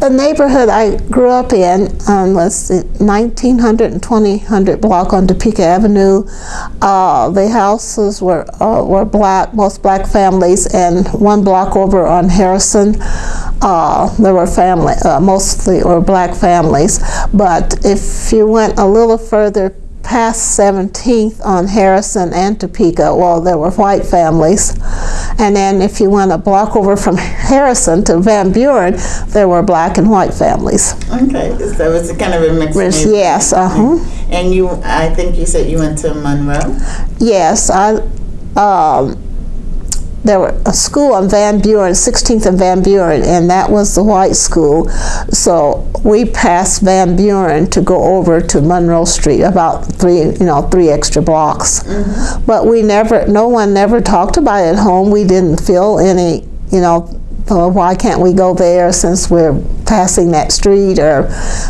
the neighborhood I grew up in um, was the 1900 and 2000 block on Topeka Avenue. Uh, the houses were uh, were black, most black families, and one block over on Harrison, uh, there were family, uh, mostly were black families. But if you went a little further past 17th on Harrison and Topeka, well, there were white families. And then if you went a block over from Harrison to Van Buren, there were black and white families. Okay, so it's kind of a mixed Which- Yes, uh-huh. And you, I think you said you went to Monroe? Yes, I, um, there were a school on Van Buren, 16th and Van Buren, and that was the white school. So we passed Van Buren to go over to Monroe Street, about three, you know, three extra blocks. Mm-hmm. But we never, no one never talked about it at home. We didn't feel any, you know, well, why can't we go there since we're passing that street or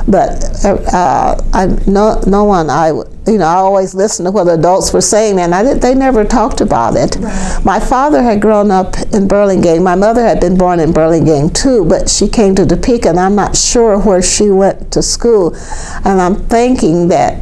but uh, I no no one I you know I always listened to what adults were saying and I did, they never talked about it. My father had grown up in Burlingame. My mother had been born in Burlingame too but she came to Topeka and I'm not sure where she went to school. And I'm thinking that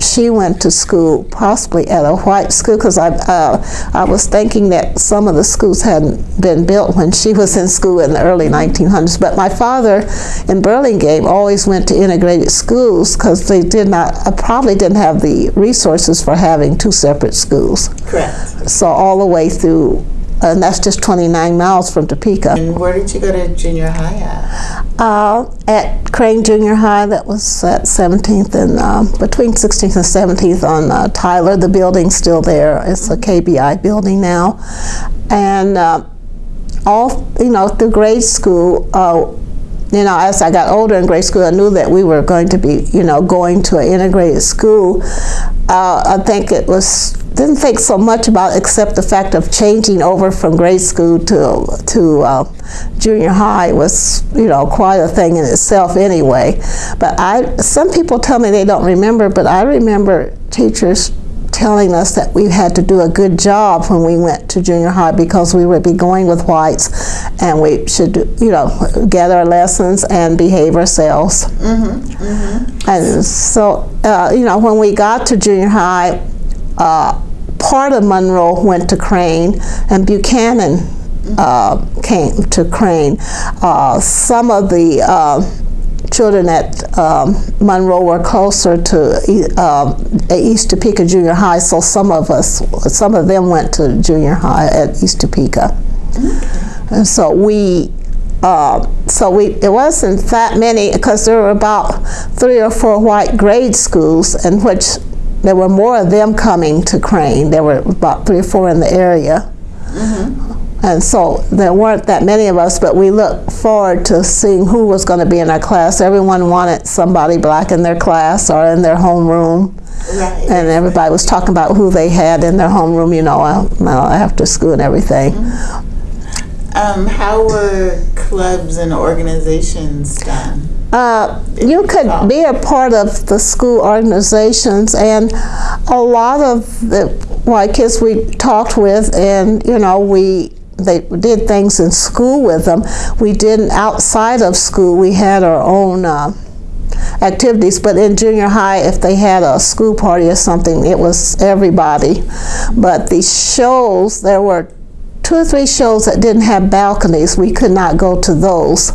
she went to school possibly at a white school because I, uh, I was thinking that some of the schools hadn't been built when she was in school in the early 1900s. But my father in Burlingame always went to integrated schools because they did not, uh, probably didn't have the resources for having two separate schools. Correct. So all the way through, and that's just 29 miles from Topeka. And where did you go to junior high at? Uh, at Crane Junior High, that was at 17th and uh, between 16th and 17th on uh, Tyler. The building's still there. It's a KBI building now, and uh, all you know through grade school. Uh, you know, as I got older in grade school, I knew that we were going to be, you know, going to an integrated school. Uh, I think it was didn't think so much about except the fact of changing over from grade school to to uh, junior high was, you know, quite a thing in itself anyway. But I, some people tell me they don't remember, but I remember teachers telling us that we had to do a good job when we went to junior high because we would be going with whites and we should, you know, get our lessons and behave ourselves. And so, uh, you know, when we got to junior high, uh, part of Monroe went to Crane and Buchanan uh, came to Crane. Uh, some of the uh, children at um, Monroe were closer to um, East Topeka Junior High, so some of us, some of them went to junior high at East Topeka. And so we, uh, so we, it wasn't that many because there were about three or four white grade schools, in which there were more of them coming to Crane. There were about three or four in the area. And so there weren't that many of us, but we looked forward to seeing who was going to be in our class. Everyone wanted somebody black in their class or in their homeroom. Right. And everybody was talking about who they had in their homeroom, you know, uh, after school and everything. Um, how were clubs and organizations done? Uh, you could be a part of the school organizations, and a lot of the white kids we talked with, and you know, we they did things in school with them. We didn't outside of school. We had our own. Uh, activities but in junior high if they had a school party or something it was everybody but the shows there were two or three shows that didn't have balconies we could not go to those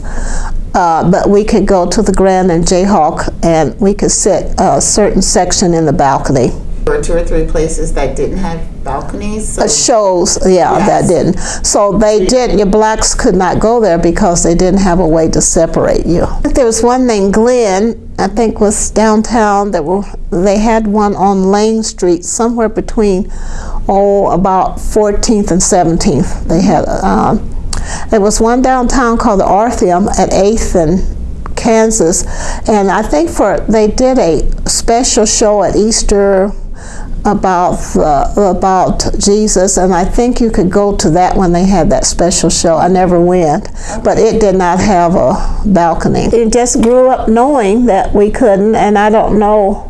uh, but we could go to the Grand and Jayhawk and we could sit a certain section in the balcony. There were two or three places that didn't have balconies. So Uh, shows, yeah, that didn't. So they did, your blacks could not go there because they didn't have a way to separate you. There was one named Glenn, I think was downtown, that were, they had one on Lane Street, somewhere between, oh, about 14th and 17th. They had, um, there was one downtown called the Orpheum at 8th and Kansas, and I think for, they did a special show at Easter about uh, about Jesus, and I think you could go to that when they had that special show. I never went, but it did not have a balcony. It just grew up knowing that we couldn't, and I don't know.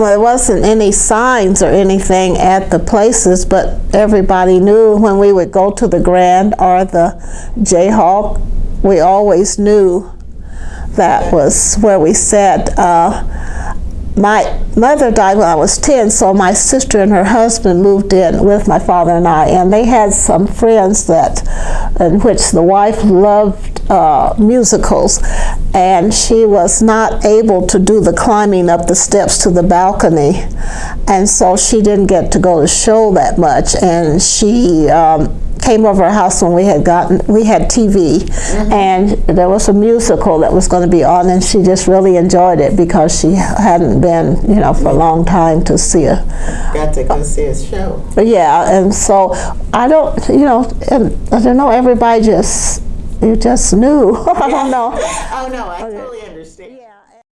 Well, there wasn't any signs or anything at the places, but everybody knew when we would go to the Grand or the Jayhawk we always knew that was where we sat. Uh, my mother died when I was 10, so my sister and her husband moved in with my father and I, and they had some friends that, in which the wife loved uh, musicals, and she was not able to do the climbing up the steps to the balcony, and so she didn't get to go to show that much, and she um, came over our house when we had gotten we had TV and there was a musical that was going to be on and she just really enjoyed it because she hadn't been you know for a long time to see a Got to go see a show. yeah and so I don't you know and I don't know everybody just you just knew. I don't know. Oh, no, I totally